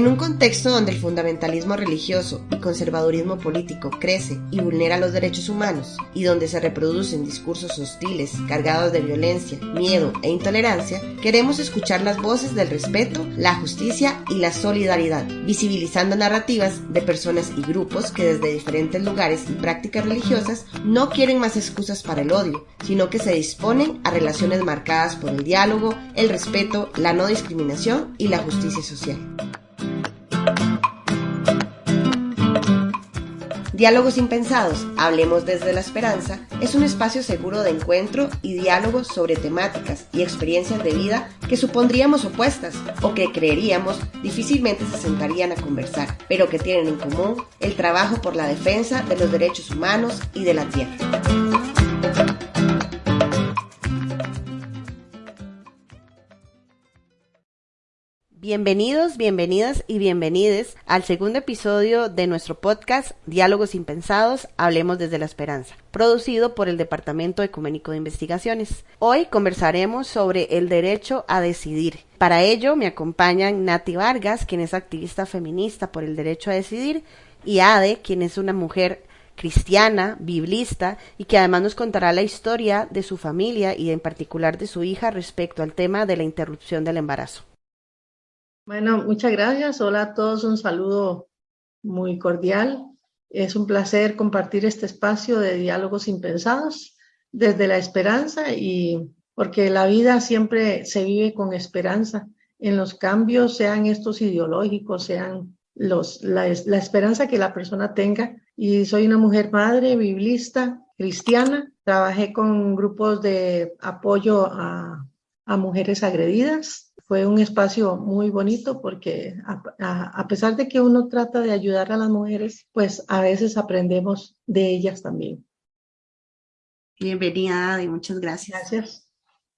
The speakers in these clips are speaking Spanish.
En un contexto donde el fundamentalismo religioso y conservadurismo político crece y vulnera los derechos humanos, y donde se reproducen discursos hostiles, cargados de violencia, miedo e intolerancia, queremos escuchar las voces del respeto, la justicia y la solidaridad, visibilizando narrativas de personas y grupos que desde diferentes lugares y prácticas religiosas no quieren más excusas para el odio, sino que se disponen a relaciones marcadas por el diálogo, el respeto, la no discriminación y la justicia social. Diálogos Impensados, Hablemos desde la Esperanza, es un espacio seguro de encuentro y diálogos sobre temáticas y experiencias de vida que supondríamos opuestas o que creeríamos difícilmente se sentarían a conversar, pero que tienen en común el trabajo por la defensa de los derechos humanos y de la tierra. Bienvenidos, bienvenidas y bienvenides al segundo episodio de nuestro podcast Diálogos Impensados, Hablemos desde la Esperanza, producido por el Departamento Ecuménico de Investigaciones. Hoy conversaremos sobre el derecho a decidir. Para ello me acompañan Nati Vargas, quien es activista feminista por el derecho a decidir, y Ade, quien es una mujer cristiana, biblista, y que además nos contará la historia de su familia y en particular de su hija respecto al tema de la interrupción del embarazo. Bueno, muchas gracias. Hola a todos, un saludo muy cordial. Es un placer compartir este espacio de diálogos impensados desde la esperanza y porque la vida siempre se vive con esperanza en los cambios, sean estos ideológicos, sean los, la, esperanza que la persona tenga. Y soy una mujer madre, biblista, cristiana. Trabajé con grupos de apoyo a mujeres agredidas fue un espacio muy bonito porque a, pesar de que uno trata de ayudar a las mujeres, pues a veces aprendemos de ellas también. Bienvenida y muchas gracias. Gracias.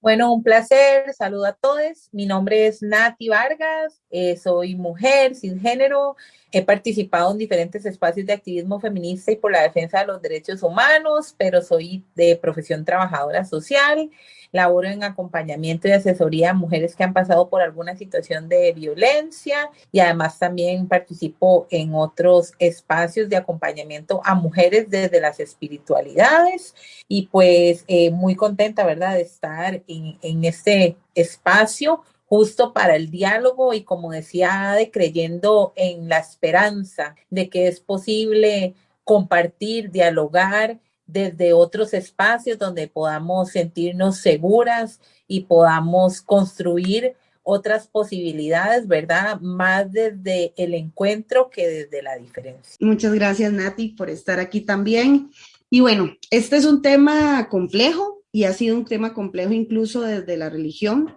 Bueno, un placer, saludo a todos. Mi nombre es Nati Vargas, eh, soy mujer sin género, he participado en diferentes espacios de activismo feminista y por la defensa de los derechos humanos, pero soy de profesión trabajadora social laboro en acompañamiento y asesoría a mujeres que han pasado por alguna situación de violencia y además también participo en otros espacios de acompañamiento a mujeres desde las espiritualidades y pues eh, muy contenta, ¿verdad?, de estar en, en este espacio justo para el diálogo y como decía de creyendo en la esperanza de que es posible compartir, dialogar desde otros espacios donde podamos sentirnos seguras y podamos construir otras posibilidades, ¿verdad? Más desde el encuentro que desde la diferencia. Muchas gracias, Nati, por estar aquí también. Y bueno, este es un tema complejo y ha sido un tema complejo incluso desde la religión.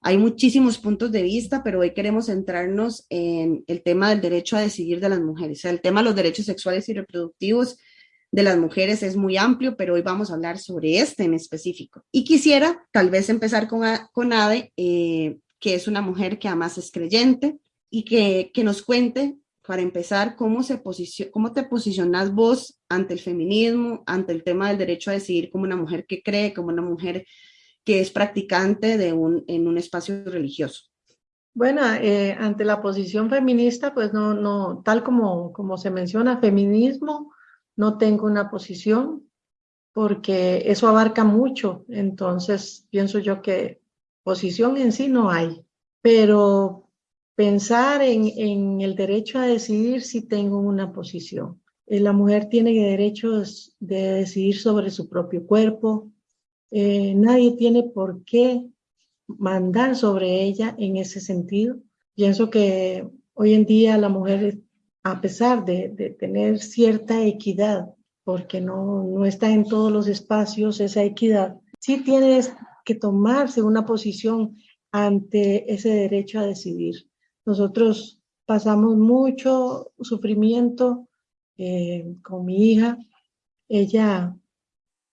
Hay muchísimos puntos de vista, pero hoy queremos centrarnos en el tema del derecho a decidir de las mujeres. O sea, el tema de los derechos sexuales y reproductivos de las mujeres es muy amplio, pero hoy vamos a hablar sobre este en específico. Y quisiera tal vez empezar con, con Ade, eh, que es una mujer que además es creyente y que, que nos cuente, para empezar, cómo, se cómo te posicionas vos ante el feminismo, ante el tema del derecho a decidir como una mujer que cree, como una mujer que es practicante de un, en un espacio religioso. Bueno, eh, ante la posición feminista, pues no, no, tal como, como se menciona, feminismo no tengo una posición porque eso abarca mucho, entonces pienso yo que posición en sí no hay, pero pensar en, el derecho a decidir si tengo una posición. Eh, la mujer tiene derechos de decidir sobre su propio cuerpo, eh, nadie tiene por qué mandar sobre ella en ese sentido. Pienso que hoy en día la mujer a pesar de, tener cierta equidad, porque no, no está en todos los espacios esa equidad, sí tienes que tomarse una posición ante ese derecho a decidir. Nosotros pasamos mucho sufrimiento eh, con mi hija. Ella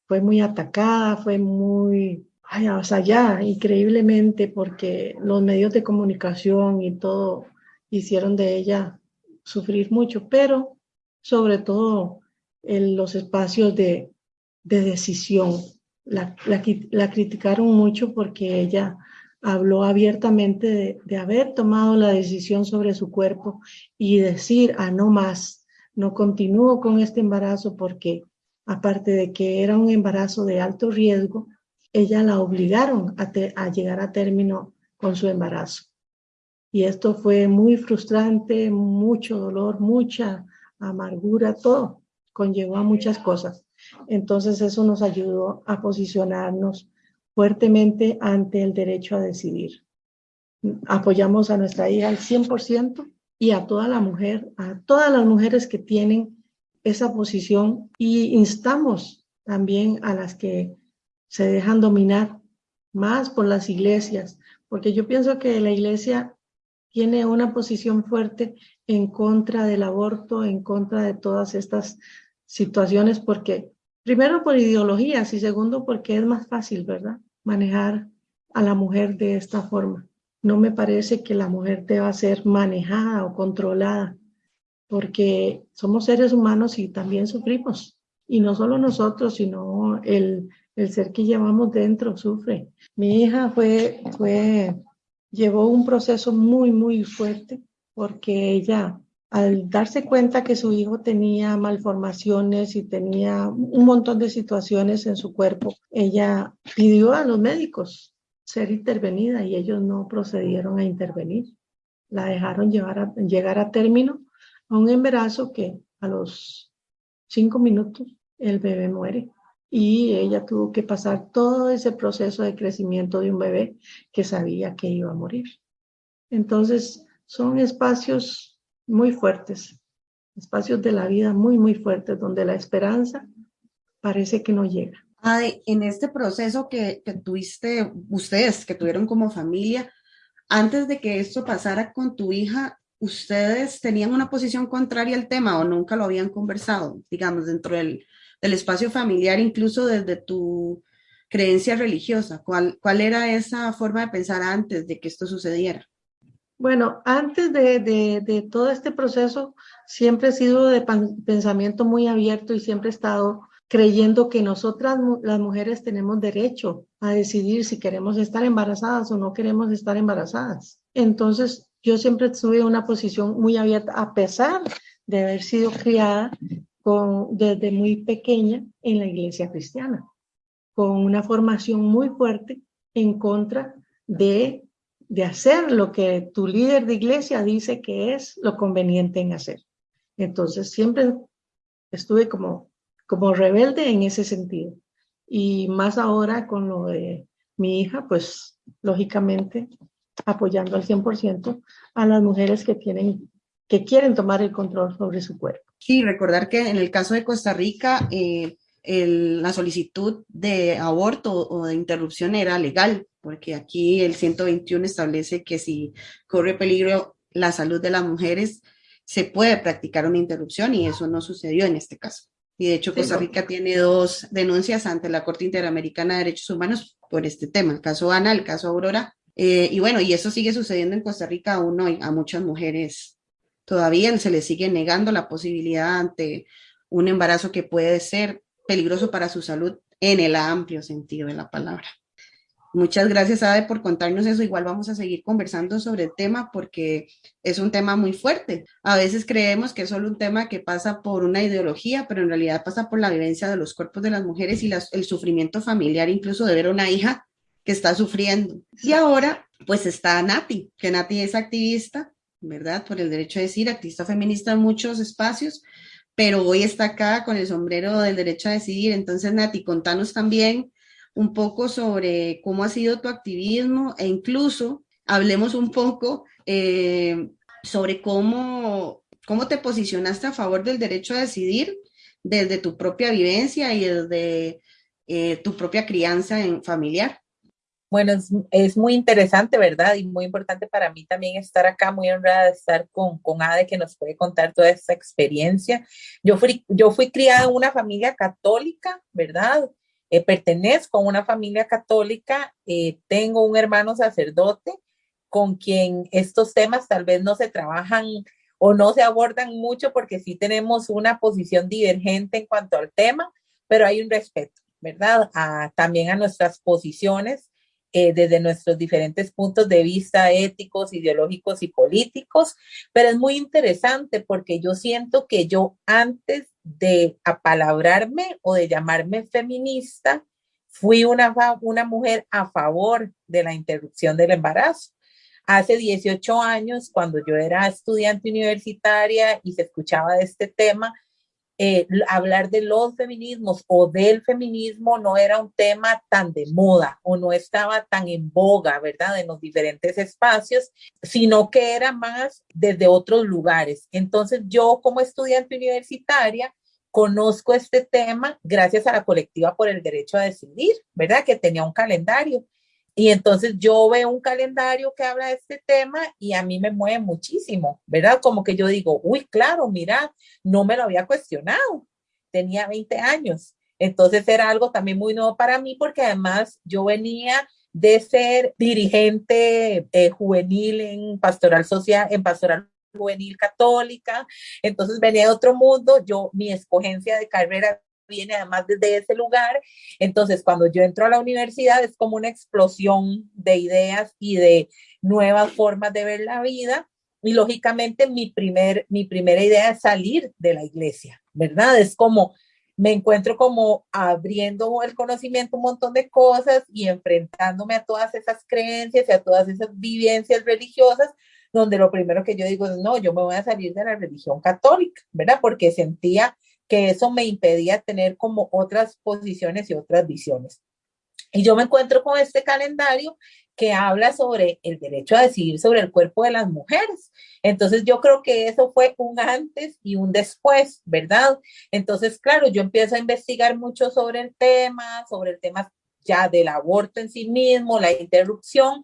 fue muy atacada, fue muy, ay, allá, increíblemente, porque los medios de comunicación y todo hicieron de ella sufrir mucho, pero sobre todo en los espacios de, de decisión. La, la, criticaron mucho porque ella habló abiertamente de, de, haber tomado la decisión sobre su cuerpo y decir, ah, no más, no continúo con este embarazo porque aparte de que era un embarazo de alto riesgo, ella la obligaron a, llegar a término con su embarazo. Y esto fue muy frustrante, mucho dolor, mucha amargura, todo conllevó a muchas cosas. Entonces eso nos ayudó a posicionarnos fuertemente ante el derecho a decidir. Apoyamos a nuestra hija al 100% y a toda la mujer, a todas las mujeres que tienen esa posición y instamos también a las que se dejan dominar más por las iglesias, porque yo pienso que la iglesia tiene una posición fuerte en contra del aborto, en contra de todas estas situaciones, porque primero por ideologías y segundo porque es más fácil, ¿verdad? Manejar a la mujer de esta forma. No me parece que la mujer deba ser manejada o controlada, porque somos seres humanos y también sufrimos. Y no solo nosotros, sino el, el ser que llevamos dentro sufre. Mi hija fue, fue, llevó un proceso muy, muy fuerte porque ella al darse cuenta que su hijo tenía malformaciones y tenía un montón de situaciones en su cuerpo, ella pidió a los médicos ser intervenida y ellos no procedieron a intervenir. La dejaron llevar llegar a término a un embarazo que a los cinco minutos el bebé muere y ella tuvo que pasar todo ese proceso de crecimiento de un bebé que sabía que iba a morir. Entonces, son espacios muy fuertes, espacios de la vida muy, muy fuertes, donde la esperanza parece que no llega. en este proceso que, que tuviste, ustedes que tuvieron como familia, antes de que esto pasara con tu hija, ¿ustedes tenían una posición contraria al tema o nunca lo habían conversado, digamos, dentro del, del espacio familiar, incluso desde tu creencia religiosa? ¿Cuál, ¿Cuál era esa forma de pensar antes de que esto sucediera? Bueno, antes de, todo este proceso, siempre he sido de pensamiento muy abierto y siempre he estado creyendo que nosotras, las mujeres, tenemos derecho a decidir si queremos estar embarazadas o no queremos estar embarazadas. Entonces, yo siempre tuve una posición muy abierta, a pesar de haber sido criada con, desde muy pequeña en la iglesia cristiana, con una formación muy fuerte en contra de de hacer lo que tu líder de iglesia dice que es lo conveniente en hacer. Entonces siempre estuve como, como rebelde en ese sentido. Y más ahora con lo de mi hija, pues lógicamente apoyando al 100% a las mujeres que tienen que quieren tomar el control sobre su cuerpo. Sí, recordar que en el caso de Costa Rica, eh, la solicitud de aborto o de interrupción era legal, porque aquí el 121 establece que si corre peligro la salud de las mujeres, se puede practicar una interrupción y eso no sucedió en este caso. Y de hecho Costa Rica tiene dos denuncias ante la Corte Interamericana de Derechos Humanos por este tema, el caso Ana, el caso Aurora. Eh, y bueno, y eso sigue sucediendo en Costa Rica aún hoy, a muchas mujeres todavía se les sigue negando la posibilidad ante un embarazo que puede ser peligroso para su salud en el amplio sentido de la palabra. Muchas gracias, Ade, por contarnos eso. Igual vamos a seguir conversando sobre el tema porque es un tema muy fuerte. A veces creemos que es solo un tema que pasa por una ideología, pero en realidad pasa por la vivencia de los cuerpos de las mujeres y el sufrimiento familiar, incluso de ver a una hija que está sufriendo. Y ahora, pues está Nati, que Nati es activista, ¿verdad? Por el derecho a decir, activista feminista en muchos espacios, pero hoy está acá con el sombrero del derecho a decidir. Entonces, Nati, contanos también un poco sobre cómo ha sido tu activismo e incluso hablemos un poco eh, sobre cómo, cómo te posicionaste a favor del derecho a decidir desde tu propia vivencia y desde eh, tu propia crianza en familiar. Bueno, es, muy interesante, ¿verdad? Y muy importante para mí también estar acá, muy honrada de estar con, con Ade, que nos puede contar toda esta experiencia. Yo fui, yo fui criada en una familia católica, ¿verdad? Eh, pertenezco a una familia católica, eh, tengo un hermano sacerdote con quien estos temas tal vez no se trabajan o no se abordan mucho porque sí tenemos una posición divergente en cuanto al tema, pero hay un respeto, ¿verdad? también a nuestras posiciones eh, desde nuestros diferentes puntos de vista éticos, ideológicos y políticos, pero es muy interesante porque yo siento que yo antes de apalabrarme o de llamarme feminista, fui una, una mujer a favor de la interrupción del embarazo. Hace 18 años, cuando yo era estudiante universitaria y se escuchaba de este tema, eh, hablar de los feminismos o del feminismo no era un tema tan de moda o no estaba tan en boga, ¿verdad? En los diferentes espacios, sino que era más desde otros lugares. Entonces yo como estudiante universitaria conozco este tema gracias a la colectiva por el derecho a decidir, ¿verdad? Que tenía un calendario y entonces yo veo un calendario que habla de este tema y a mí me mueve muchísimo, ¿verdad? Como que yo digo, uy, claro, mira, no me lo había cuestionado. Tenía 20 años. Entonces era algo también muy nuevo para mí porque además yo venía de ser dirigente eh, juvenil en pastoral social, en pastoral juvenil católica. Entonces venía de otro mundo. Yo, mi escogencia de carrera viene además desde ese lugar. Entonces, cuando yo entro a la universidad es como una explosión de ideas y de nuevas formas de ver la vida. Y lógicamente mi, primer, mi primera idea es salir de la iglesia, ¿verdad? Es como, me encuentro como abriendo el conocimiento un montón de cosas y enfrentándome a todas esas creencias y a todas esas vivencias religiosas, donde lo primero que yo digo es, no, yo me voy a salir de la religión católica, ¿verdad? Porque sentía que eso me impedía tener como otras posiciones y otras visiones. Y yo me encuentro con este calendario que habla sobre el derecho a decidir sobre el cuerpo de las mujeres. Entonces yo creo que eso fue un antes y un después, ¿verdad? Entonces, claro, yo empiezo a investigar mucho sobre el tema, sobre el tema ya del aborto en sí mismo, la interrupción,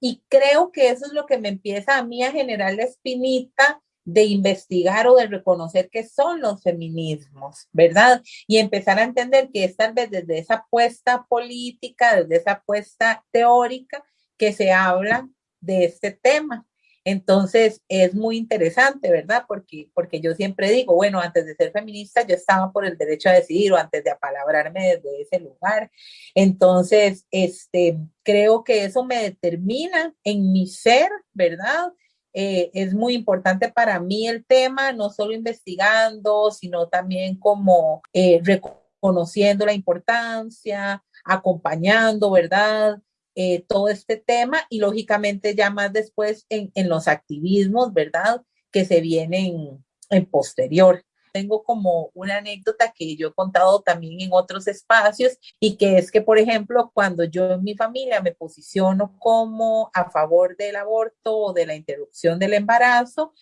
y creo que eso es lo que me empieza a mí a generar la espinita de investigar o de reconocer qué son los feminismos, ¿verdad? Y empezar a entender que es tal vez desde esa apuesta política, desde esa apuesta teórica, que se habla de este tema. Entonces es muy interesante, ¿verdad? Porque, porque yo siempre digo, bueno, antes de ser feminista yo estaba por el derecho a decidir o antes de apalabrarme desde ese lugar. Entonces, este, creo que eso me determina en mi ser, ¿verdad? Eh, es muy importante para mí el tema, no solo investigando, sino también como eh, reconociendo la importancia, acompañando, ¿verdad? Eh, todo este tema y lógicamente ya más después en, en los activismos, ¿verdad? Que se vienen en posterior tengo como una anécdota que yo he contado también en otros espacios y que es que, por ejemplo, cuando yo en mi familia me posiciono como a favor del aborto o de la interrupción del embarazo,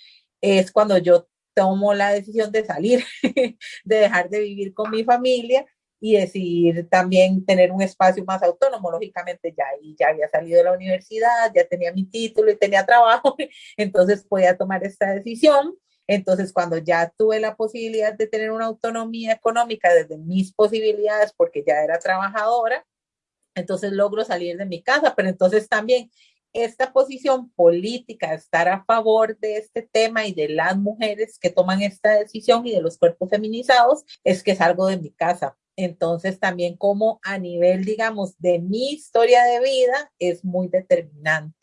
es cuando yo tomo la decisión de salir, de dejar de vivir con mi familia y decidir también tener un espacio más autónomo. Lógicamente ya, ya había salido de la universidad, ya tenía mi título y tenía trabajo, entonces podía tomar esta decisión. Entonces, cuando ya tuve la posibilidad de tener una autonomía económica desde mis posibilidades, porque ya era trabajadora, entonces logro salir de mi casa, pero entonces también esta posición política, estar a favor de este tema y de las mujeres que toman esta decisión y de los cuerpos feminizados, es que salgo de mi casa. Entonces también como a nivel, digamos, de mi historia de vida es muy determinante,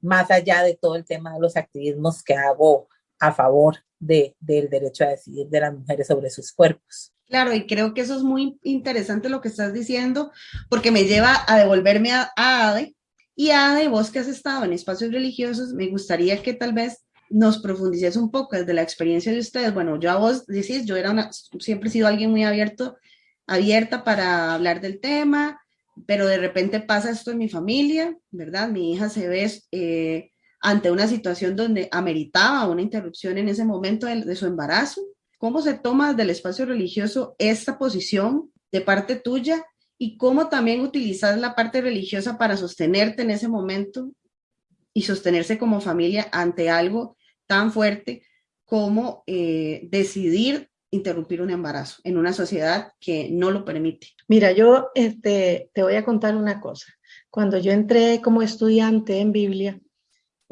más allá de todo el tema de los activismos que hago a favor de, del derecho a decidir de las mujeres sobre sus cuerpos. Claro, y creo que eso es muy interesante lo que estás diciendo, porque me lleva a devolverme a, Ade. Y Ade, vos que has estado en espacios religiosos, me gustaría que tal vez nos profundices un poco desde la experiencia de ustedes. Bueno, yo a vos decís, yo era una, siempre he sido alguien muy abierto, abierta para hablar del tema, pero de repente pasa esto en mi familia, ¿verdad? Mi hija se ve eh, ante una situación donde ameritaba una interrupción en ese momento de, su embarazo? ¿Cómo se toma del espacio religioso esta posición de parte tuya y cómo también utilizar la parte religiosa para sostenerte en ese momento y sostenerse como familia ante algo tan fuerte como eh, decidir interrumpir un embarazo en una sociedad que no lo permite. Mira, yo este, te voy a contar una cosa. Cuando yo entré como estudiante en Biblia,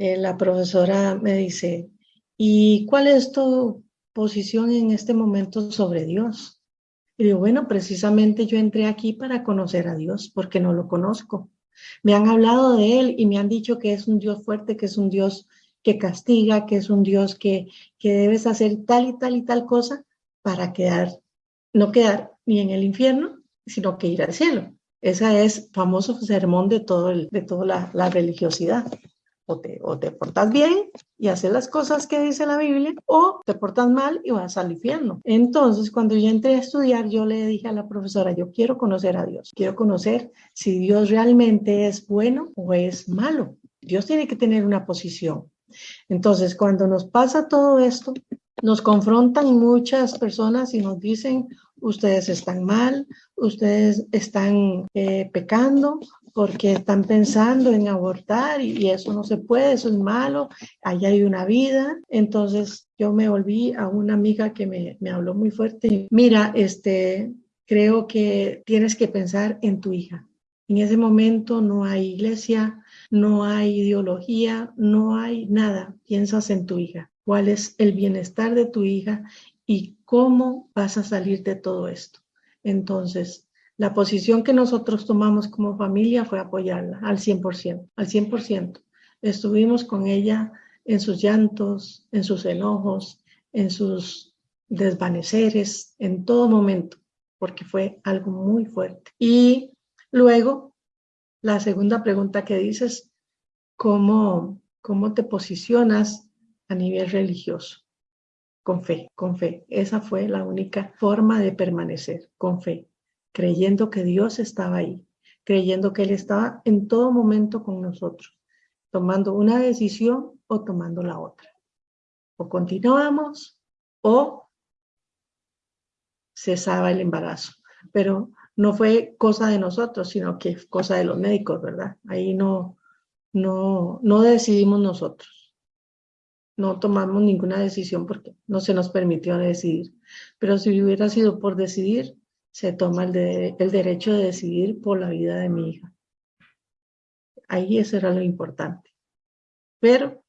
eh, la profesora me dice, ¿y cuál es tu posición en este momento sobre Dios? Y digo, bueno, precisamente yo entré aquí para conocer a Dios, porque no lo conozco. Me han hablado de Él y me han dicho que es un Dios fuerte, que es un Dios que castiga, que es un Dios que, que debes hacer tal y tal y tal cosa para quedar, no quedar ni en el infierno, sino que ir al cielo. Ese es famoso sermón de, todo de toda la religiosidad. O te, o te, portas bien y haces las cosas que dice la Biblia, o te portas mal y vas al infierno. Entonces, cuando yo entré a estudiar, yo le dije a la profesora, yo quiero conocer a Dios, quiero conocer si Dios realmente es bueno o es malo. Dios tiene que tener una posición. Entonces, cuando nos pasa todo esto, nos confrontan muchas personas y nos dicen, ustedes están mal, ustedes están eh, pecando porque están pensando en abortar y, eso no se puede, eso es malo, allá hay una vida. Entonces yo me volví a una amiga que me, me habló muy fuerte. Mira, este, creo que tienes que pensar en tu hija. En ese momento no hay iglesia, no hay ideología, no hay nada. Piensas en tu hija. ¿Cuál es el bienestar de tu hija y cómo vas a salir de todo esto? Entonces, la posición que nosotros tomamos como familia fue apoyarla al 100%, al 100%. Estuvimos con ella en sus llantos, en sus enojos, en sus desvaneceres, en todo momento, porque fue algo muy fuerte. Y luego la segunda pregunta que dices, ¿cómo, cómo te posicionas a nivel religioso? Con fe, con fe. Esa fue la única forma de permanecer, con fe, creyendo que Dios estaba ahí, creyendo que Él estaba en todo momento con nosotros, tomando una decisión o tomando la otra. O continuamos o cesaba el embarazo. Pero no fue cosa de nosotros, sino que cosa de los médicos, ¿verdad? Ahí no, no, no decidimos nosotros. No tomamos ninguna decisión porque no se nos permitió decidir. Pero si hubiera sido por decidir, se toma el, el derecho de decidir por la vida de mi hija. Ahí eso era lo importante. Pero,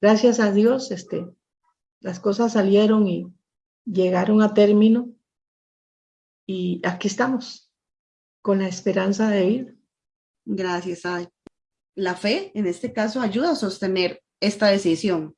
gracias a Dios, este, las cosas salieron y llegaron a término y aquí estamos, con la esperanza de ir. Gracias, Adi. La fe, en este caso, ayuda a sostener esta decisión,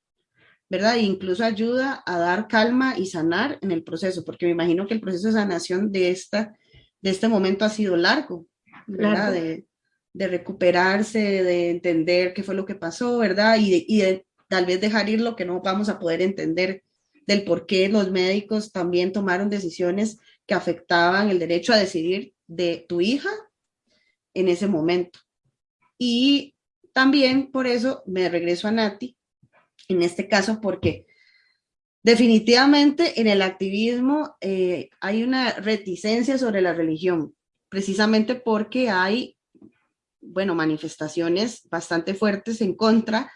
¿verdad? E incluso ayuda a dar calma y sanar en el proceso, porque me imagino que el proceso de sanación de, esta, de este momento ha sido largo, ¿verdad? De, de, recuperarse, de entender qué fue lo que pasó, ¿verdad? Y de, y de tal vez dejar ir lo que no vamos a poder entender del por qué los médicos también tomaron decisiones que afectaban el derecho a decidir de tu hija en ese momento. Y también por eso me regreso a Nati, en este caso porque definitivamente en el activismo eh, hay una reticencia sobre la religión, precisamente porque hay, bueno, manifestaciones bastante fuertes en contra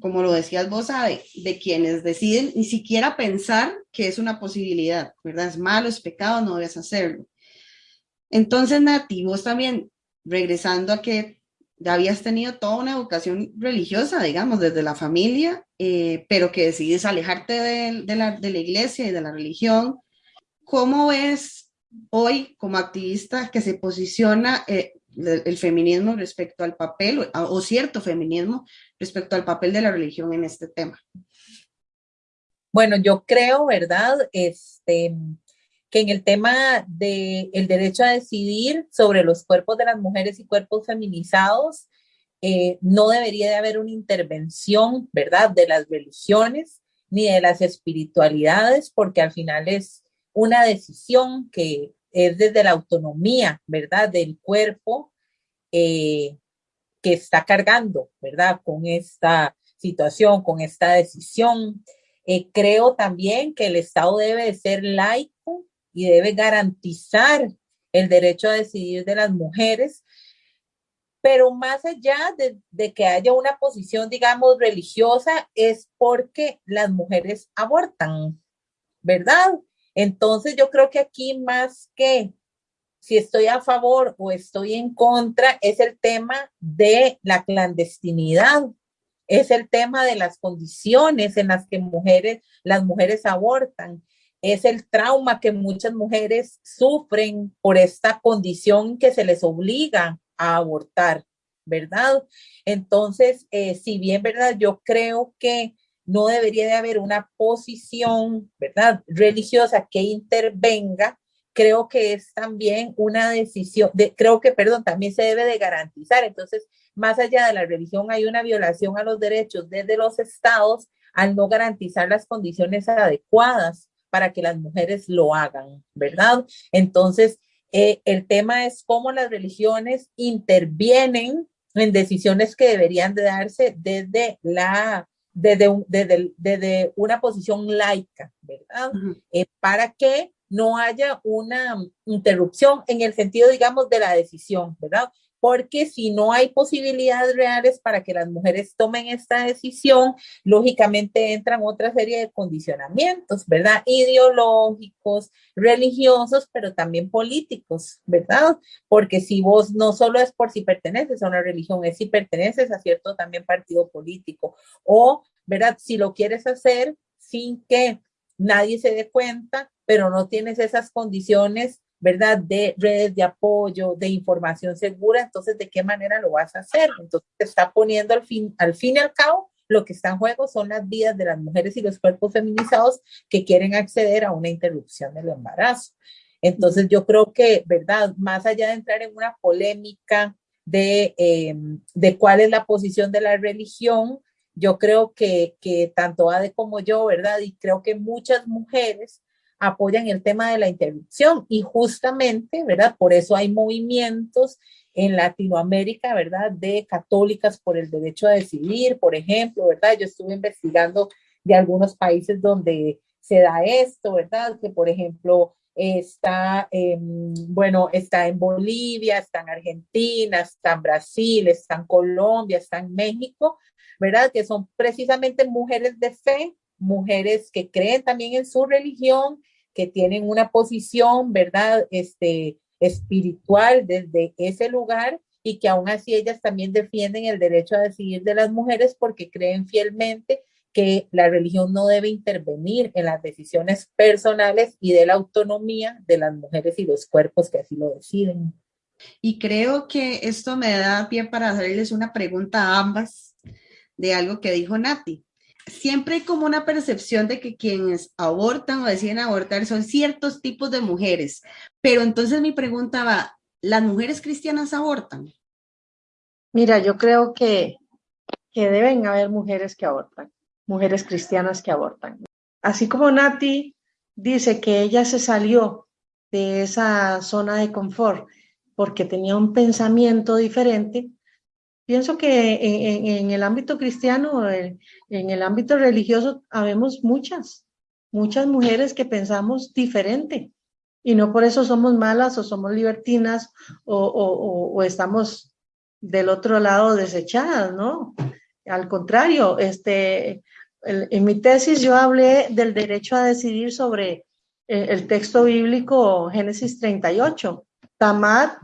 como lo decías vos, de, quienes deciden ni siquiera pensar que es una posibilidad, ¿verdad? Es malo, es pecado, no debes hacerlo. Entonces, Nati, vos también, regresando a que ya habías tenido toda una educación religiosa, digamos, desde la familia, eh, pero que decides alejarte de, la, de la iglesia y de la religión, ¿cómo ves hoy como activista que se posiciona eh, el feminismo respecto al papel o, cierto feminismo respecto al papel de la religión en este tema. Bueno, yo creo, ¿verdad? Este, que en el tema del el derecho a decidir sobre los cuerpos de las mujeres y cuerpos feminizados, eh, no debería de haber una intervención, ¿verdad?, de las religiones ni de las espiritualidades, porque al final es una decisión que es desde la autonomía, ¿verdad?, del cuerpo eh, que está cargando, ¿verdad?, con esta situación, con esta decisión. Eh, creo también que el Estado debe ser laico y debe garantizar el derecho a decidir de las mujeres, pero más allá de, que haya una posición, digamos, religiosa, es porque las mujeres abortan, ¿verdad? Entonces yo creo que aquí más que si estoy a favor o estoy en contra, es el tema de la clandestinidad, es el tema de las condiciones en las que mujeres, las mujeres abortan, es el trauma que muchas mujeres sufren por esta condición que se les obliga a abortar. ¿verdad? Entonces, eh, si bien, ¿verdad? Yo creo que no debería de haber una posición, ¿verdad? Religiosa que intervenga, creo que es también una decisión, de, creo que, perdón, también se debe de garantizar. Entonces, más allá de la religión, hay una violación a los derechos desde los estados al no garantizar las condiciones adecuadas para que las mujeres lo hagan, ¿verdad? Entonces, eh, el tema es cómo las religiones intervienen en decisiones que deberían de darse desde la desde, desde, desde una posición laica, ¿verdad? Eh, para que no haya una interrupción en el sentido, digamos, de la decisión, ¿verdad? Porque si no hay posibilidades reales para que las mujeres tomen esta decisión, lógicamente entran otra serie de condicionamientos, ¿verdad? Ideológicos, religiosos, pero también políticos, ¿verdad? Porque si vos no solo es por si perteneces a una religión, es si perteneces a cierto también partido político, o, ¿verdad? Si lo quieres hacer sin que nadie se dé cuenta, pero no tienes esas condiciones ¿verdad? De redes de apoyo, de información segura, entonces, ¿de qué manera lo vas a hacer? Entonces, te está poniendo al fin, al fin y al cabo, lo que está en juego son las vidas de las mujeres y los cuerpos feminizados que quieren acceder a una interrupción del embarazo. Entonces, yo creo que, ¿verdad? Más allá de entrar en una polémica de, em, de cuál es la posición de la religión, yo creo que, que tanto Ade como yo, ¿verdad? Y creo que muchas mujeres apoyan el tema de la interrupción y justamente, ¿verdad? Por eso hay movimientos en Latinoamérica, ¿verdad? De católicas por el derecho a decidir, por ejemplo, ¿verdad? Yo estuve investigando de algunos países donde se da esto, ¿verdad? Que por ejemplo está, en, bueno, está en Bolivia, está en Argentina, está en Brasil, está en Colombia, está en México, ¿verdad? Que son precisamente mujeres de fe mujeres que creen también en su religión, que tienen una posición, ¿verdad? Este, espiritual desde ese lugar y que aún así ellas también defienden el derecho a decidir de las mujeres porque creen fielmente que la religión no debe intervenir en las decisiones personales y de la autonomía de las mujeres y los cuerpos que así lo deciden. Y creo que esto me da pie para hacerles una pregunta a ambas de algo que dijo Nati siempre hay como una percepción de que quienes abortan o deciden abortar son ciertos tipos de mujeres. Pero entonces mi pregunta va, ¿las mujeres cristianas abortan? Mira, yo creo que, que deben haber mujeres que abortan, mujeres cristianas que abortan. Así como Nati dice que ella se salió de esa zona de confort porque tenía un pensamiento diferente, Pienso que en, el ámbito cristiano, en, el ámbito religioso, habemos muchas, muchas mujeres que pensamos diferente y no por eso somos malas o somos libertinas o, estamos del otro lado desechadas, ¿no? Al contrario, este, en mi tesis yo hablé del derecho a decidir sobre eh, el texto bíblico Génesis 38. Tamar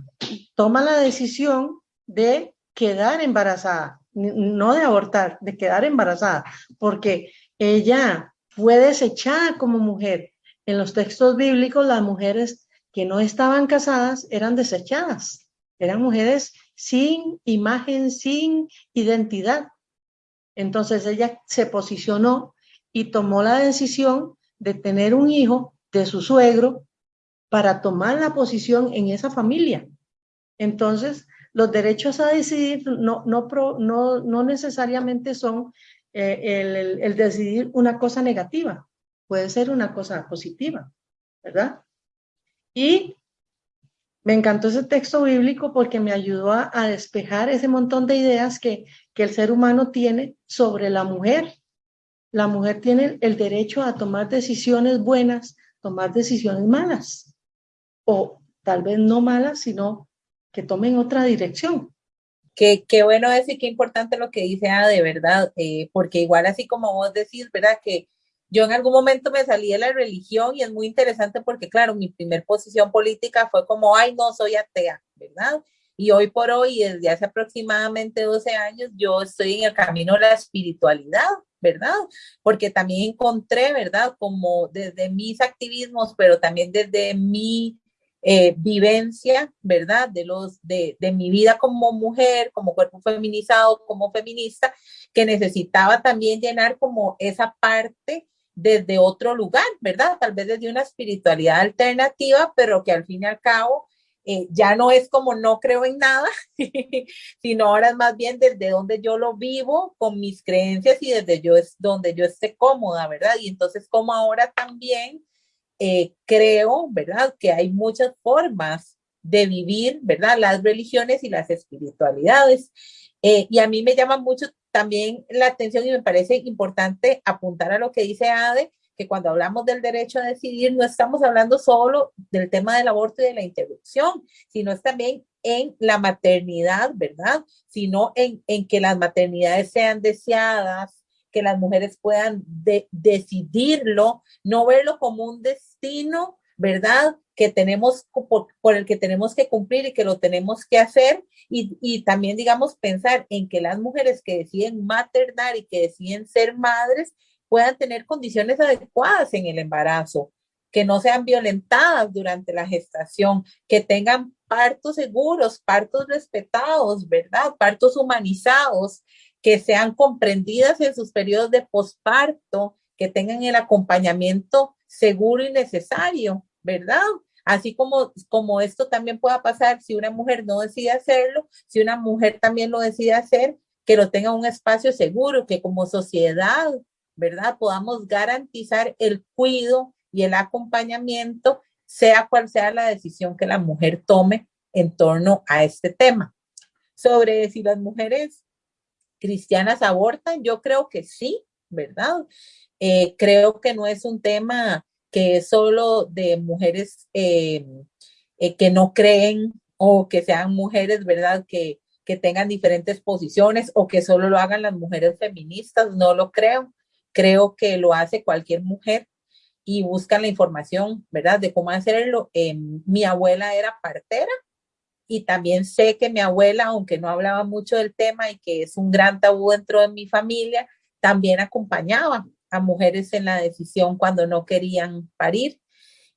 toma la decisión de quedar embarazada, no de abortar, de quedar embarazada, porque ella fue desechada como mujer. En los textos bíblicos, las mujeres que no estaban casadas eran desechadas, eran mujeres sin imagen, sin identidad. Entonces ella se posicionó y tomó la decisión de tener un hijo de su suegro para tomar la posición en esa familia. Entonces, los derechos a decidir no, no, no, necesariamente son eh, el, decidir una cosa negativa, puede ser una cosa positiva, ¿verdad? Y me encantó ese texto bíblico porque me ayudó a, despejar ese montón de ideas que, que el ser humano tiene sobre la mujer. La mujer tiene el derecho a tomar decisiones buenas, tomar decisiones malas, o tal vez no malas, sino que tomen otra dirección. Qué, qué bueno decir, qué importante lo que dice A, de verdad, eh, porque igual así como vos decís, ¿verdad? Que yo en algún momento me salí de la religión y es muy interesante porque, claro, mi primer posición política fue como, ay, no, soy atea, ¿verdad? Y hoy por hoy, desde hace aproximadamente 12 años, yo estoy en el camino de la espiritualidad, ¿verdad? Porque también encontré, ¿verdad? Como desde mis activismos, pero también desde mi eh, vivencia, ¿verdad? De, los, de, de mi vida como mujer, como cuerpo feminizado, como feminista, que necesitaba también llenar como esa parte desde otro lugar, ¿verdad? Tal vez desde una espiritualidad alternativa, pero que al fin y al cabo eh, ya no es como no creo en nada, sino ahora es más bien desde donde yo lo vivo con mis creencias y desde yo es donde yo esté cómoda, ¿verdad? Y entonces como ahora también eh, creo, ¿verdad? Que hay muchas formas de vivir, ¿verdad? Las religiones y las espiritualidades. Eh, y a mí me llama mucho también la atención y me parece importante apuntar a lo que dice Ade, que cuando hablamos del derecho a decidir no estamos hablando solo del tema del aborto y de la interrupción, sino es también en la maternidad, ¿verdad? Sino en, en que las maternidades sean deseadas, que las mujeres puedan decidirlo, no verlo como un destino, ¿verdad? Que tenemos, por, el que tenemos que cumplir y que lo tenemos que hacer. Y, y también, digamos, pensar en que las mujeres que deciden maternar y que deciden ser madres, puedan tener condiciones adecuadas en el embarazo, que no sean violentadas durante la gestación, que tengan partos seguros, partos respetados, ¿verdad? Partos humanizados, que sean comprendidas en sus periodos de posparto, que tengan el acompañamiento seguro y necesario, ¿verdad? Así como, como esto también pueda pasar si una mujer no decide hacerlo, si una mujer también lo decide hacer, que lo tenga un espacio seguro, que como sociedad ¿verdad? Podamos garantizar el cuidado y el acompañamiento, sea cual sea la decisión que la mujer tome en torno a este tema. Sobre si las mujeres cristianas abortan, yo creo que sí, ¿verdad? Eh, creo que no es un tema que es solo de mujeres eh, eh, que no creen o que sean mujeres, ¿verdad? Que, que tengan diferentes posiciones o que solo lo hagan las mujeres feministas, no lo creo creo que lo hace cualquier mujer y buscan la información, ¿verdad? De cómo hacerlo. Eh, mi abuela era partera y también sé que mi abuela, aunque no hablaba mucho del tema y que es un gran tabú dentro de mi familia, también acompañaba a mujeres en la decisión cuando no querían parir.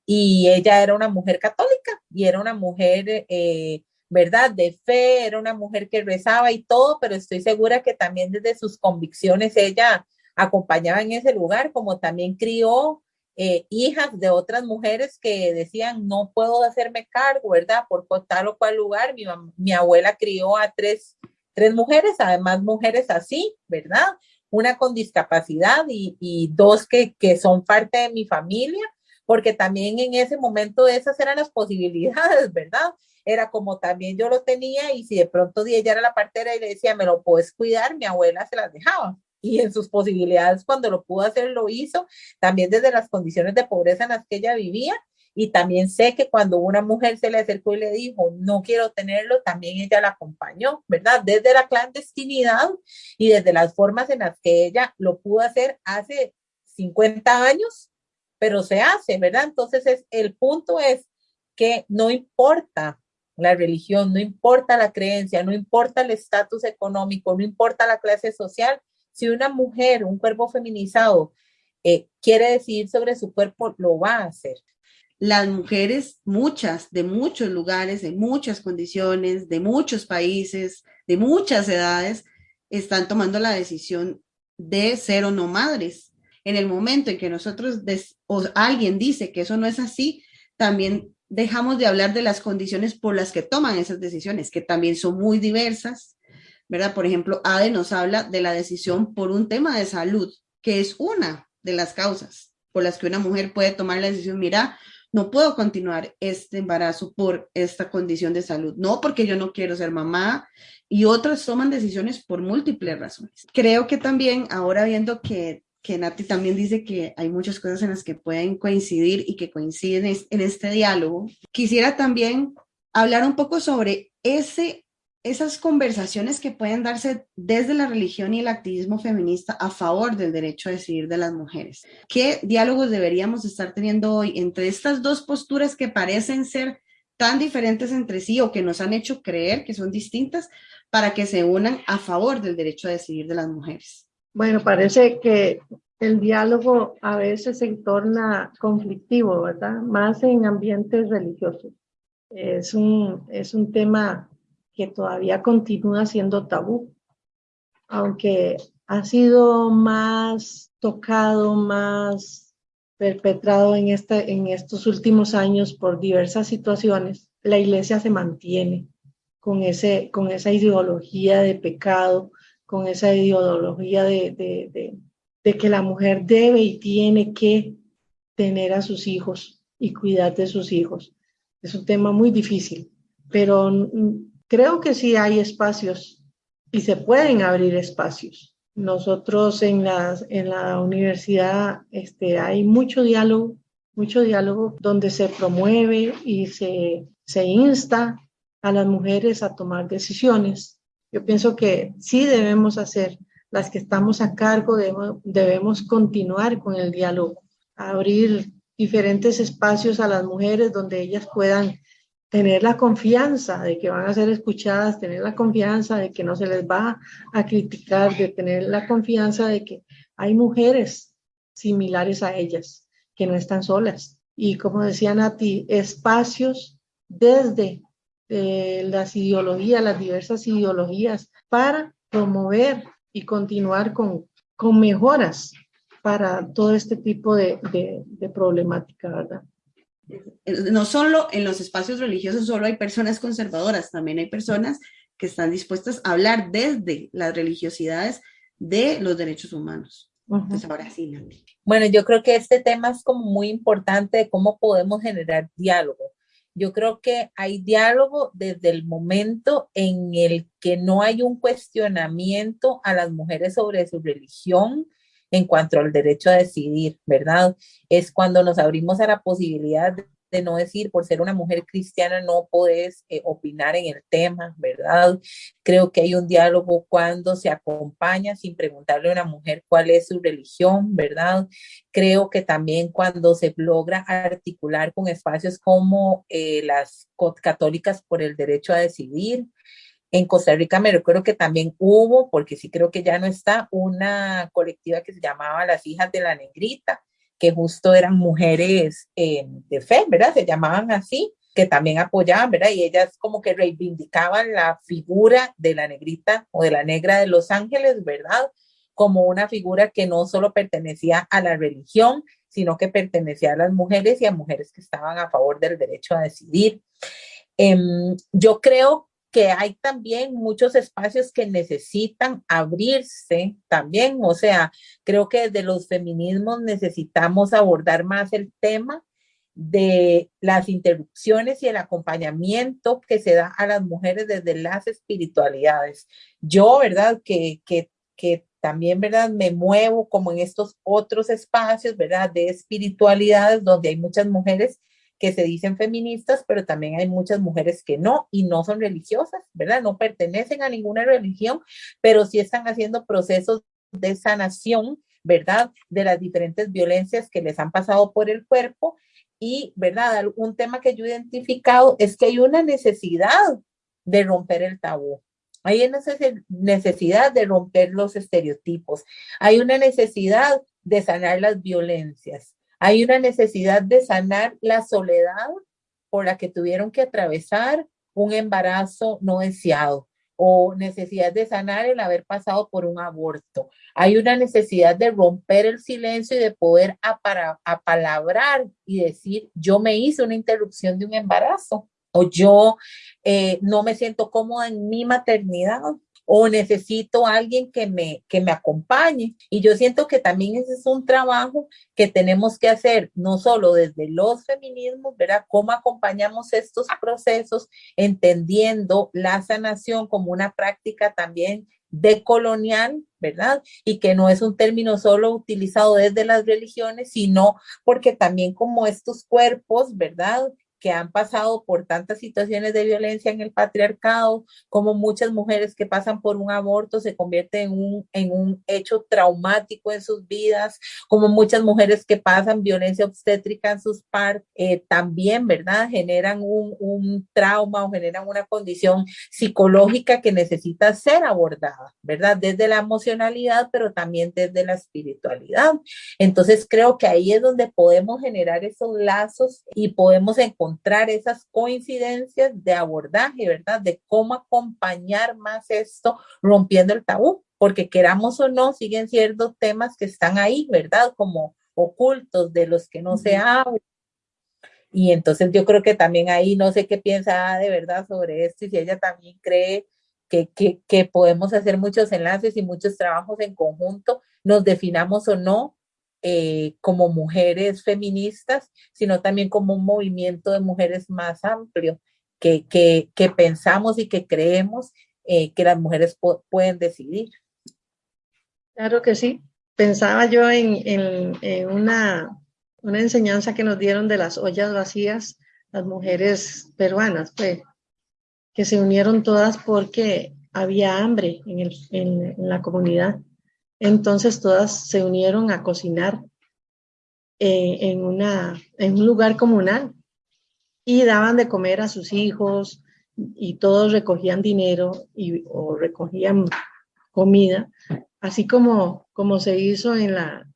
Y ella era una mujer católica y era una mujer, eh, ¿verdad? De fe, era una mujer que rezaba y todo, pero estoy segura que también desde sus convicciones ella acompañaba en ese lugar, como también crió eh, hijas de otras mujeres que decían, no puedo hacerme cargo, ¿verdad? Por tal o cual lugar. Mi, mi abuela crió a tres, tres mujeres, además mujeres así, ¿verdad? Una con discapacidad y, y dos que, que son parte de mi familia, porque también en ese momento esas eran las posibilidades, ¿verdad? Era como también yo lo tenía y si de pronto ella era la partera y le decía, me lo puedes cuidar, mi abuela se las dejaba y en sus posibilidades cuando lo pudo hacer lo hizo, también desde las condiciones de pobreza en las que ella vivía. Y también sé que cuando una mujer se le acercó y le dijo, no quiero tenerlo, también ella la acompañó, ¿verdad? Desde la clandestinidad y desde las formas en las que ella lo pudo hacer hace 50 años, pero se hace, ¿verdad? Entonces es, el punto es que no importa la religión, no importa la creencia, no importa el estatus económico, no importa la clase social, si una mujer, un cuerpo feminizado, eh, quiere decidir sobre su cuerpo, lo va a hacer. Las mujeres, muchas, de muchos lugares, de muchas condiciones, de muchos países, de muchas edades, están tomando la decisión de ser o no madres. En el momento en que nosotros o alguien dice que eso no es así, también dejamos de hablar de las condiciones por las que toman esas decisiones, que también son muy diversas, ¿verdad? Por ejemplo, ADE nos habla de la decisión por un tema de salud, que es una de las causas por las que una mujer puede tomar la decisión, mira, no puedo continuar este embarazo por esta condición de salud, no porque yo no quiero ser mamá, y otras toman decisiones por múltiples razones. Creo que también, ahora viendo que, que Nati también dice que hay muchas cosas en las que pueden coincidir y que coinciden en este diálogo, quisiera también hablar un poco sobre ese esas conversaciones que pueden darse desde la religión y el activismo feminista a favor del derecho a decidir de las mujeres. ¿Qué diálogos deberíamos estar teniendo hoy entre estas dos posturas que parecen ser tan diferentes entre sí o que nos han hecho creer que son distintas para que se unan a favor del derecho a decidir de las mujeres? Bueno, parece que el diálogo a veces se torna conflictivo, ¿verdad? Más en ambientes religiosos. Es un, es un tema que todavía continúa siendo tabú, aunque ha sido más tocado, más perpetrado en, esta, en estos últimos años por diversas situaciones, la iglesia se mantiene con, ese, con esa ideología de pecado, con esa ideología de, de, de, que la mujer debe y tiene que tener a sus hijos y cuidar de sus hijos. Es un tema muy difícil, pero creo que sí hay espacios y se pueden abrir espacios. Nosotros en la, en la universidad este, hay mucho diálogo, mucho diálogo donde se promueve y se, se insta a las mujeres a tomar decisiones. Yo pienso que sí debemos hacer, las que estamos a cargo debemos, debemos continuar con el diálogo, abrir diferentes espacios a las mujeres donde ellas puedan tener la confianza de que van a ser escuchadas, tener la confianza de que no se les va a criticar, de tener la confianza de que hay mujeres similares a ellas, que no están solas. Y como decía Nati, espacios desde eh, las ideologías, las diversas ideologías, para promover y continuar con, con mejoras para todo este tipo de, de, de problemática, ¿verdad? No solo en los espacios religiosos, solo hay personas conservadoras, también hay personas que están dispuestas a hablar desde las religiosidades de los derechos humanos. Entonces, ahora sí, Bueno, yo creo que este tema es como muy importante de cómo podemos generar diálogo. Yo creo que hay diálogo desde el momento en el que no hay un cuestionamiento a las mujeres sobre su religión, en cuanto al derecho a decidir, ¿verdad? Es cuando nos abrimos a la posibilidad de, no decir, por ser una mujer cristiana no puedes eh, opinar en el tema, ¿verdad? Creo que hay un diálogo cuando se acompaña sin preguntarle a una mujer cuál es su religión, ¿verdad? Creo que también cuando se logra articular con espacios como eh, las católicas por el derecho a decidir, en Costa Rica me recuerdo que también hubo, porque sí creo que ya no está, una colectiva que se llamaba Las Hijas de la Negrita, que justo eran mujeres eh, de fe, ¿verdad? Se llamaban así, que también apoyaban, ¿verdad? Y ellas como que reivindicaban la figura de la negrita o de la negra de Los Ángeles, ¿verdad? Como una figura que no solo pertenecía a la religión, sino que pertenecía a las mujeres y a mujeres que estaban a favor del derecho a decidir. Em, yo creo que hay también muchos espacios que necesitan abrirse también, o sea, creo que desde los feminismos necesitamos abordar más el tema de las interrupciones y el acompañamiento que se da a las mujeres desde las espiritualidades. Yo, ¿verdad? Que, que, que también, ¿verdad? Me muevo como en estos otros espacios, ¿verdad? De espiritualidades donde hay muchas mujeres que se dicen feministas, pero también hay muchas mujeres que no y no son religiosas, ¿verdad? No pertenecen a ninguna religión, pero sí están haciendo procesos de sanación, ¿verdad? De las diferentes violencias que les han pasado por el cuerpo. Y, ¿verdad? Un tema que yo he identificado es que hay una necesidad de romper el tabú. Hay una necesidad de romper los estereotipos. Hay una necesidad de sanar las violencias. Hay una necesidad de sanar la soledad por la que tuvieron que atravesar un embarazo no deseado o necesidad de sanar el haber pasado por un aborto. Hay una necesidad de romper el silencio y de poder apalabrar y decir, yo me hice una interrupción de un embarazo o yo eh, no me siento cómoda en mi maternidad o necesito a alguien que me, que me acompañe. Y yo siento que también ese es un trabajo que tenemos que hacer, no solo desde los feminismos, ¿verdad? Cómo acompañamos estos procesos, entendiendo la sanación como una práctica también decolonial, ¿verdad? Y que no es un término solo utilizado desde las religiones, sino porque también como estos cuerpos, ¿verdad? Que han pasado por tantas situaciones de violencia en el patriarcado, como muchas mujeres que pasan por un aborto se convierten en un, en un hecho traumático en sus vidas, como muchas mujeres que pasan violencia obstétrica en sus partos, eh, también, ¿verdad? Generan un, un trauma o generan una condición psicológica que necesita ser abordada, ¿verdad? Desde la emocionalidad, pero también desde la espiritualidad. Entonces creo que ahí es donde podemos generar esos lazos y podemos encontrar encontrar esas coincidencias de abordaje, ¿verdad? De cómo acompañar más esto rompiendo el tabú, porque queramos o no, siguen siendo temas que están ahí, ¿verdad? Como ocultos de los que no se habla. Y entonces yo creo que también ahí no sé qué piensa de verdad sobre esto y si ella también cree que, que, que podemos hacer muchos enlaces y muchos trabajos en conjunto, nos definamos o no eh, como mujeres feministas, sino también como un movimiento de mujeres más amplio, que, que, que pensamos y que creemos eh, que las mujeres pueden decidir. Claro que sí. Pensaba yo en, en, una, una enseñanza que nos dieron de las ollas vacías, las mujeres peruanas, pues, que se unieron todas porque había hambre en, el, en la comunidad entonces todas se unieron a cocinar eh, en, una, en un lugar comunal y daban de comer a sus hijos y todos recogían dinero y, o recogían comida, así como, como se hizo en la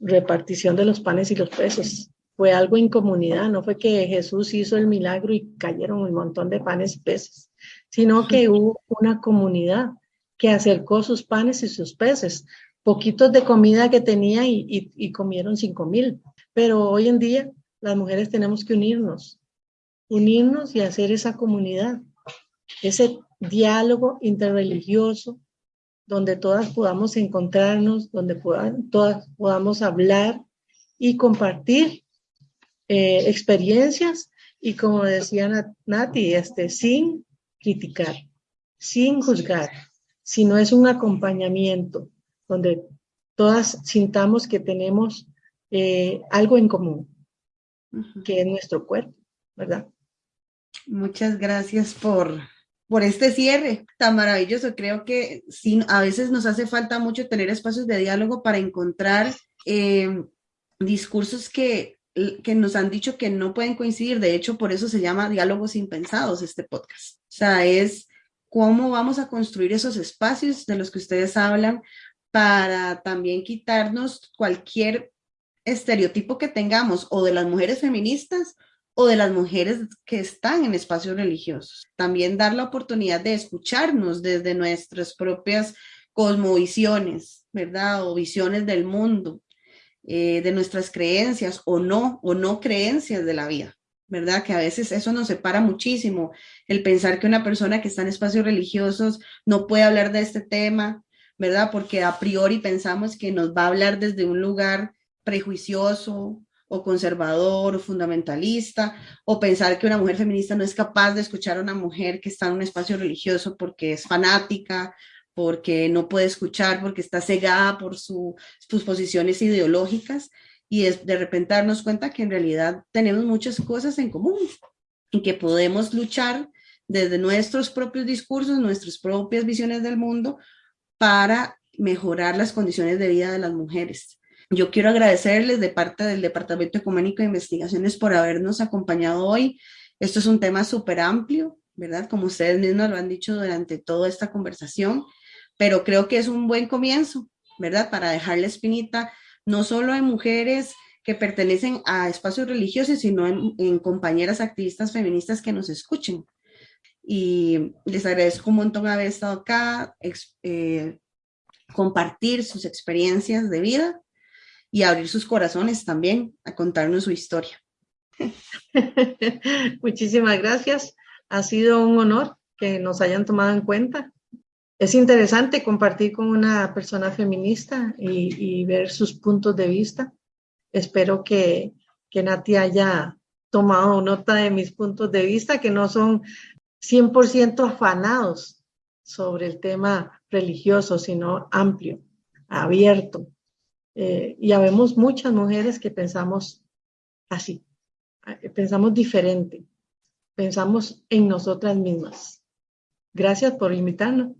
repartición de los panes y los peces. Fue algo en comunidad, no fue que Jesús hizo el milagro y cayeron un montón de panes y peces, sino que hubo una comunidad que acercó sus panes y sus peces, poquitos de comida que tenía y, comieron cinco mil. Pero hoy en día las mujeres tenemos que unirnos, unirnos y hacer esa comunidad, ese diálogo interreligioso donde todas podamos encontrarnos, donde todas podamos hablar y compartir eh, experiencias. Y como decía Nati, este, sin criticar, sin juzgar, sino es un acompañamiento donde todas sintamos que tenemos eh, algo en común, que es nuestro cuerpo, ¿verdad? Muchas gracias por, por este cierre tan maravilloso. Creo que sí, a veces nos hace falta mucho tener espacios de diálogo para encontrar eh, discursos que, que nos han dicho que no pueden coincidir. De hecho, por eso se llama Diálogos Impensados este podcast. O sea, es cómo vamos a construir esos espacios de los que ustedes hablan para también quitarnos cualquier estereotipo que tengamos o de las mujeres feministas o de las mujeres que están en espacios religiosos. También dar la oportunidad de escucharnos desde nuestras propias cosmovisiones, ¿verdad? O visiones del mundo, eh, de nuestras creencias o no, o no creencias de la vida. ¿Verdad? Que a veces eso nos separa muchísimo, el pensar que una persona que está en espacios religiosos no puede hablar de este tema, ¿verdad? Porque a priori pensamos que nos va a hablar desde un lugar prejuicioso o conservador o fundamentalista, o pensar que una mujer feminista no es capaz de escuchar a una mujer que está en un espacio religioso porque es fanática, porque no puede escuchar, porque está cegada por sus posiciones ideológicas y de repente darnos cuenta que en realidad tenemos muchas cosas en común y que podemos luchar desde nuestros propios discursos, nuestras propias visiones del mundo para mejorar las condiciones de vida de las mujeres. Yo quiero agradecerles de parte del Departamento Ecuménico de Investigaciones por habernos acompañado hoy. Esto es un tema súper amplio, ¿verdad? Como ustedes mismos lo han dicho durante toda esta conversación, pero creo que es un buen comienzo, ¿verdad? Para dejar la espinita no solo en mujeres que pertenecen a espacios religiosos, sino en, compañeras activistas feministas que nos escuchen. Y les agradezco un montón haber estado acá, eh, compartir sus experiencias de vida y abrir sus corazones también a contarnos su historia. Muchísimas gracias. Ha sido un honor que nos hayan tomado en cuenta es interesante compartir con una persona feminista y, ver sus puntos de vista. Espero que, que Nati haya tomado nota de mis puntos de vista, que no son 100% afanados sobre el tema religioso, sino amplio, abierto. Eh, y habemos muchas mujeres que pensamos así, eh, pensamos diferente, pensamos en nosotras mismas. Gracias por invitarnos.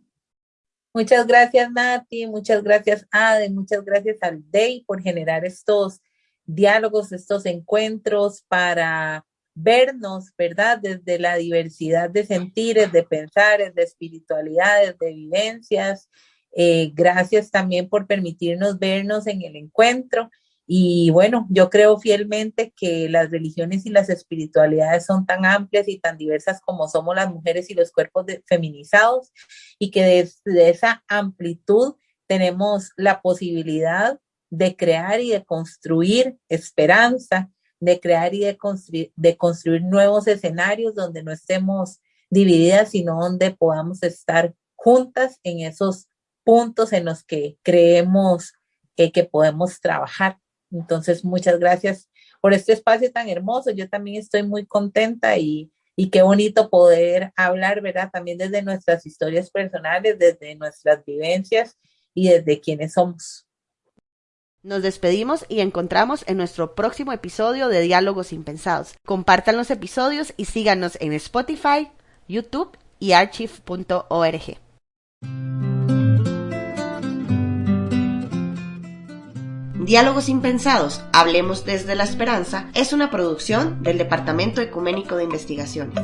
Muchas gracias, Nati, muchas gracias, Ade, muchas gracias al DEI por generar estos diálogos, estos encuentros para vernos, ¿verdad? Desde la diversidad de sentires, de pensares, de espiritualidades, de vivencias. Eh, gracias también por permitirnos vernos en el encuentro Y bueno, yo creo fielmente que las religiones y las espiritualidades son tan amplias y tan diversas como somos las mujeres y los cuerpos feminizados y que desde esa amplitud tenemos la posibilidad de crear y de construir esperanza, de crear y de construir, de construir nuevos escenarios donde no estemos divididas, sino donde podamos estar juntas en esos puntos en los que creemos que podemos trabajar. Entonces, muchas gracias por este espacio tan hermoso. Yo también estoy muy contenta y, y qué bonito poder hablar, ¿verdad? También desde nuestras historias personales, desde nuestras vivencias y desde quienes somos. Nos despedimos y encontramos en nuestro próximo episodio de Diálogos Impensados. Compartan los episodios y síganos en Spotify, YouTube y archive.org. Diálogos Impensados, Hablemos desde la Esperanza, es una producción del Departamento Ecuménico de Investigaciones.